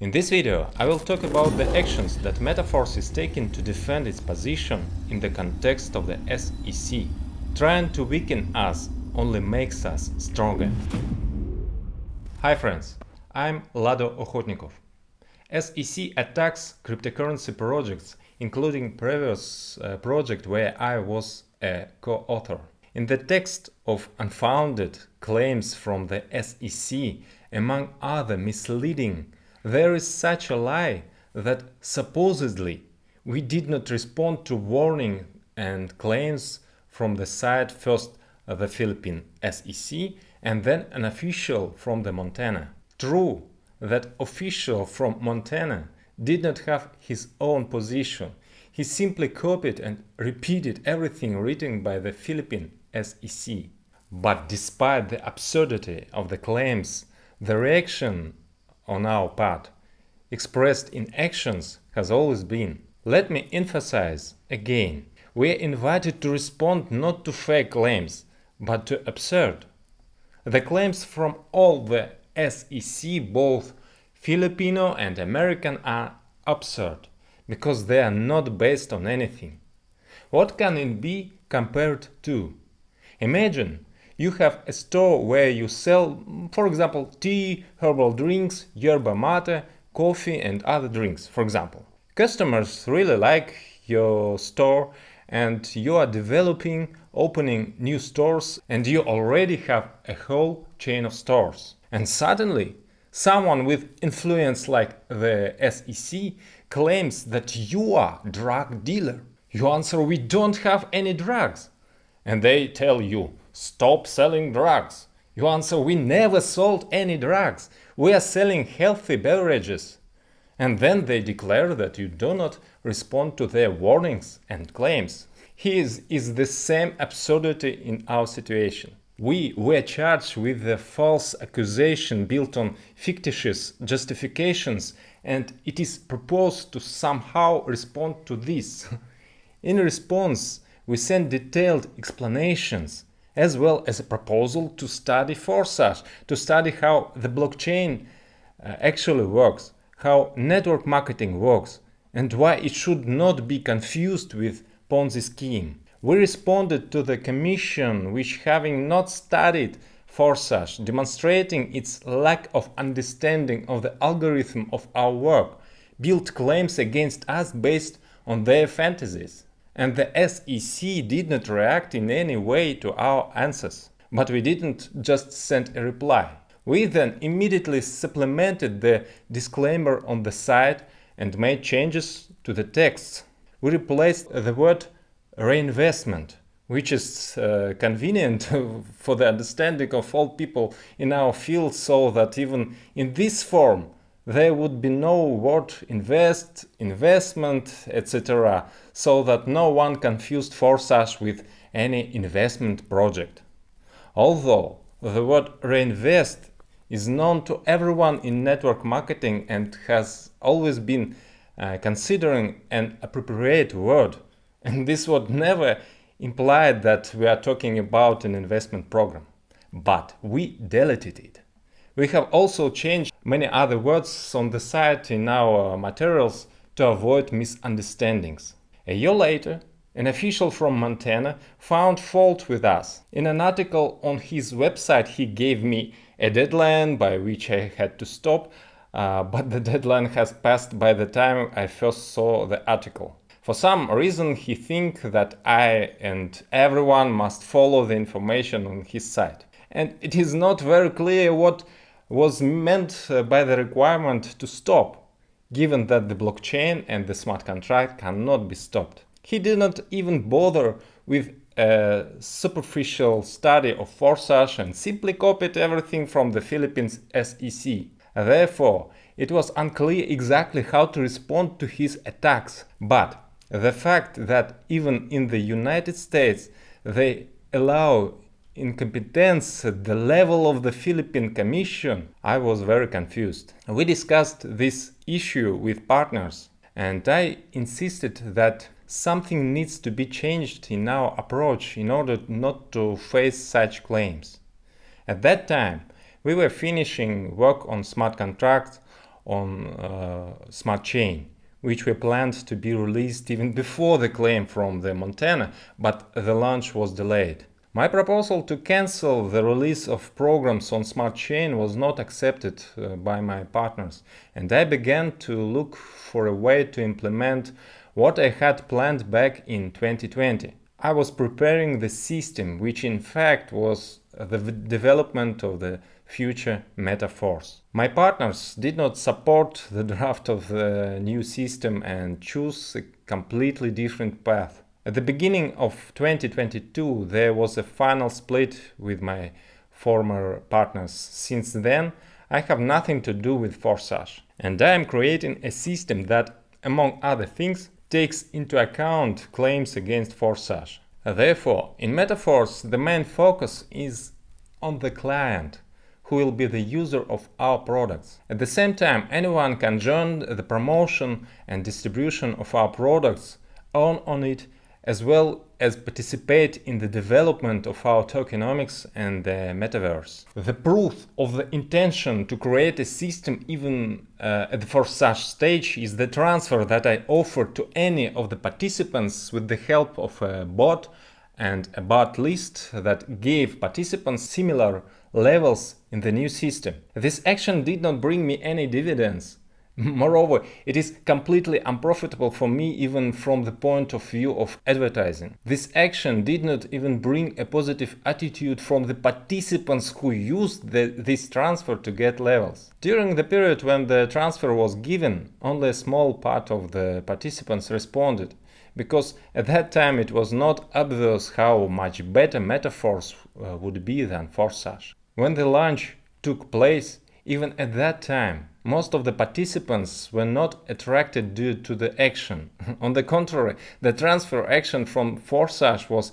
In this video, I will talk about the actions that Metaforce is taking to defend its position in the context of the SEC. Trying to weaken us only makes us stronger. Hi friends, I'm Lado Okhotnikov. SEC attacks cryptocurrency projects, including previous uh, project where I was a co-author. In the text of unfounded claims from the SEC, among other misleading, there is such a lie that supposedly we did not respond to warning and claims from the side first the Philippine SEC and then an official from the Montana. True, that official from Montana did not have his own position. He simply copied and repeated everything written by the Philippine SEC. But despite the absurdity of the claims, the reaction on our part, expressed in actions, has always been. Let me emphasize again, we are invited to respond not to fake claims, but to absurd. The claims from all the SEC, both Filipino and American, are absurd, because they are not based on anything. What can it be compared to? Imagine you have a store where you sell, for example, tea, herbal drinks, yerba mate, coffee and other drinks, for example. Customers really like your store and you are developing, opening new stores and you already have a whole chain of stores. And suddenly, someone with influence like the SEC claims that you are drug dealer. You answer, we don't have any drugs and they tell you, stop selling drugs. You answer, we never sold any drugs, we are selling healthy beverages. And then they declare that you do not respond to their warnings and claims. His is the same absurdity in our situation. We were charged with a false accusation built on fictitious justifications and it is proposed to somehow respond to this. in response, we send detailed explanations as well as a proposal to study Forsage, to study how the blockchain uh, actually works, how network marketing works, and why it should not be confused with Ponzi scheme. We responded to the commission which having not studied Forsage, demonstrating its lack of understanding of the algorithm of our work, built claims against us based on their fantasies and the SEC did not react in any way to our answers. But we didn't just send a reply. We then immediately supplemented the disclaimer on the site and made changes to the text. We replaced the word reinvestment, which is uh, convenient for the understanding of all people in our field so that even in this form there would be no word invest, investment, etc. so that no one confused Forsage with any investment project. Although the word reinvest is known to everyone in network marketing and has always been uh, considering an appropriate word, and this word never implied that we are talking about an investment program. But we deleted it. We have also changed many other words on the site in our materials to avoid misunderstandings. A year later, an official from Montana found fault with us. In an article on his website he gave me a deadline by which I had to stop, uh, but the deadline has passed by the time I first saw the article. For some reason he thinks that I and everyone must follow the information on his site. And it is not very clear what was meant uh, by the requirement to stop, given that the blockchain and the smart contract cannot be stopped. He did not even bother with a superficial study of Forsage and simply copied everything from the Philippines SEC. Therefore, it was unclear exactly how to respond to his attacks. But the fact that even in the United States they allow incompetence at the level of the Philippine Commission, I was very confused. We discussed this issue with partners and I insisted that something needs to be changed in our approach in order not to face such claims. At that time, we were finishing work on smart contracts on uh, Smart Chain, which were planned to be released even before the claim from the Montana, but the launch was delayed. My proposal to cancel the release of programs on Smart Chain was not accepted uh, by my partners, and I began to look for a way to implement what I had planned back in 2020. I was preparing the system, which in fact was the development of the future Metaforce. My partners did not support the draft of the new system and chose a completely different path. At the beginning of 2022 there was a final split with my former partners. Since then I have nothing to do with Forsage and I am creating a system that, among other things, takes into account claims against Forsage. Therefore, in Metaforce the main focus is on the client who will be the user of our products. At the same time, anyone can join the promotion and distribution of our products, earn on it, as well as participate in the development of our tokenomics and the metaverse. The proof of the intention to create a system even uh, at the Forsage stage is the transfer that I offered to any of the participants with the help of a bot and a bot list that gave participants similar levels in the new system. This action did not bring me any dividends. Moreover, it is completely unprofitable for me even from the point of view of advertising. This action did not even bring a positive attitude from the participants who used the, this transfer to get levels. During the period when the transfer was given, only a small part of the participants responded because at that time it was not obvious how much better Metaforce uh, would be than Forsage. When the launch took place, even at that time, most of the participants were not attracted due to the action. On the contrary, the transfer action from Forsage was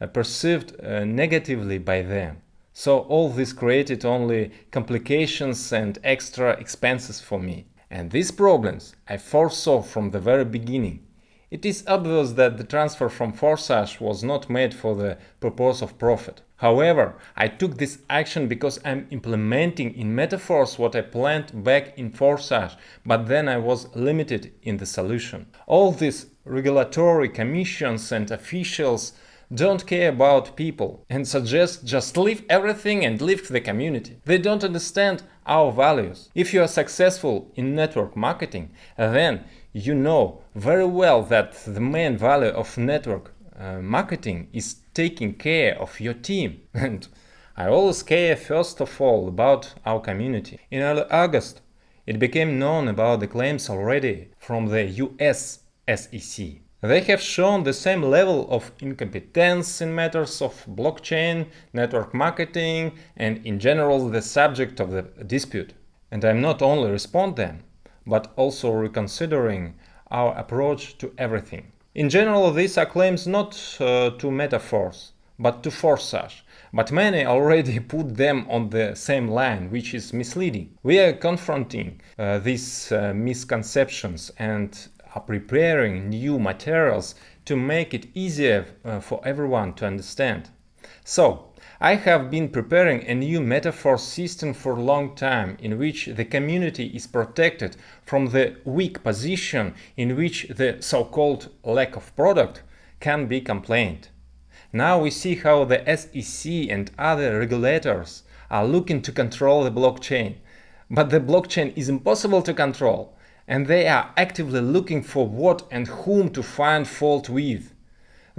uh, perceived uh, negatively by them. So all this created only complications and extra expenses for me. And these problems I foresaw from the very beginning. It is obvious that the transfer from Forsage was not made for the purpose of profit. However, I took this action because I'm implementing in Metaforce what I planned back in Forsage, but then I was limited in the solution. All these regulatory commissions and officials don't care about people and suggest just leave everything and leave the community. They don't understand our values. If you are successful in network marketing, then you know very well that the main value of network uh, marketing is taking care of your team. And I always care first of all about our community. In early August, it became known about the claims already from the US SEC. They have shown the same level of incompetence in matters of blockchain, network marketing, and in general the subject of the dispute. And I'm not only respond them, but also reconsidering our approach to everything. In general, these are claims not uh, to Metaforce, but to Forsage, but many already put them on the same line, which is misleading. We are confronting uh, these uh, misconceptions and are preparing new materials to make it easier uh, for everyone to understand. So, I have been preparing a new Metaforce system for a long time in which the community is protected from the weak position in which the so-called lack of product can be complained. Now we see how the SEC and other regulators are looking to control the blockchain. But the blockchain is impossible to control, and they are actively looking for what and whom to find fault with.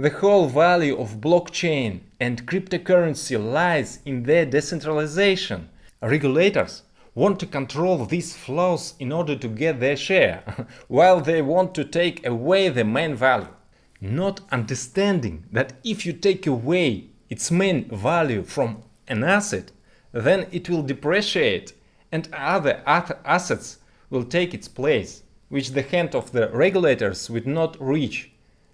The whole value of blockchain and cryptocurrency lies in their decentralization. Regulators want to control these flows in order to get their share, while they want to take away the main value. Not understanding that if you take away its main value from an asset, then it will depreciate and other assets will take its place, which the hand of the regulators would not reach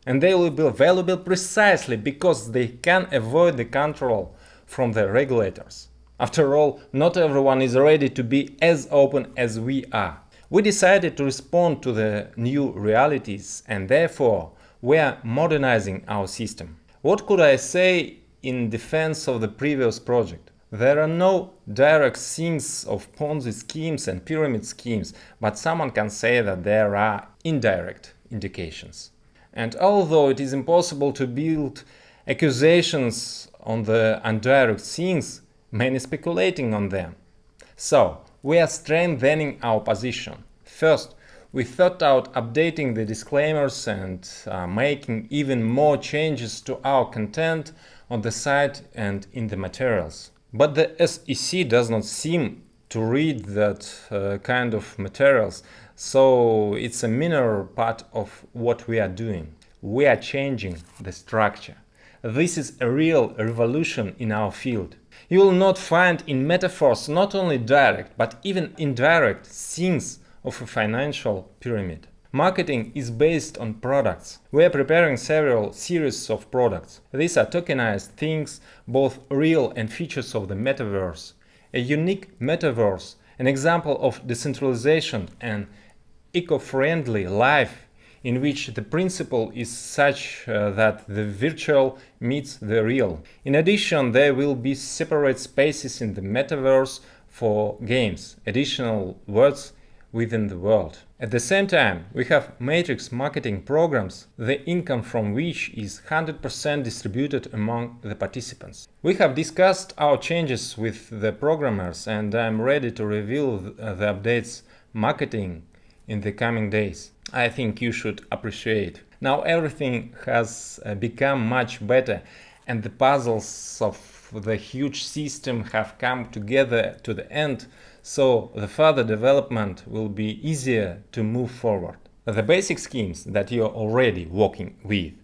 and they will be valuable precisely because they can avoid the control from the regulators. After all, not everyone is ready to be as open as we are. We decided to respond to the new realities and therefore we are modernizing our system. What could I say in defense of the previous project? There are no direct things of Ponzi schemes and pyramid schemes, but someone can say that there are indirect indications. And although it is impossible to build accusations on the indirect things, many speculating on them. So, we are strengthening our position. First, we thought out updating the disclaimers and uh, making even more changes to our content on the site and in the materials. But the SEC does not seem to read that uh, kind of materials, so it's a minor part of what we are doing. We are changing the structure. This is a real revolution in our field. You will not find in Metaforce not only direct, but even indirect things of a financial pyramid. Marketing is based on products. We are preparing several series of products. These are tokenized things, both real and features of the metaverse. A unique metaverse, an example of decentralization and eco-friendly life in which the principle is such uh, that the virtual meets the real. In addition, there will be separate spaces in the metaverse for games, additional worlds within the world. At the same time, we have matrix marketing programs, the income from which is 100% distributed among the participants. We have discussed our changes with the programmers and I'm ready to reveal the updates marketing in the coming days. I think you should appreciate. Now everything has uh, become much better and the puzzles of the huge system have come together to the end so the further development will be easier to move forward. The basic schemes that you are already working with,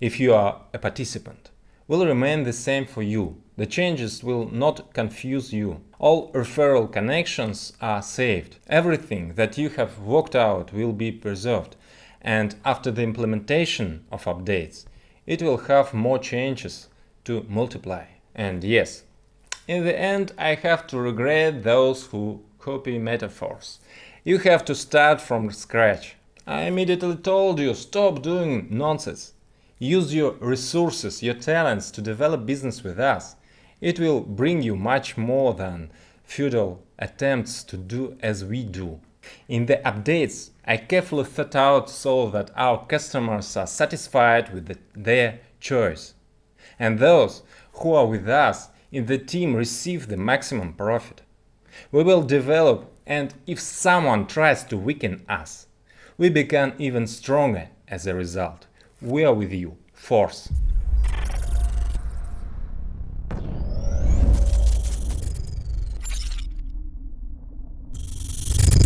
if you are a participant, will remain the same for you. The changes will not confuse you. All referral connections are saved. Everything that you have worked out will be preserved. And after the implementation of updates, it will have more changes to multiply. And yes, in the end, I have to regret those who copy Metaforce. You have to start from scratch. I immediately told you, stop doing nonsense. Use your resources, your talents to develop business with us. It will bring you much more than futile attempts to do as we do. In the updates, I carefully thought out so that our customers are satisfied with the, their choice. And those who are with us in the team receive the maximum profit. We will develop and if someone tries to weaken us, we become even stronger as a result. We are with you. Force.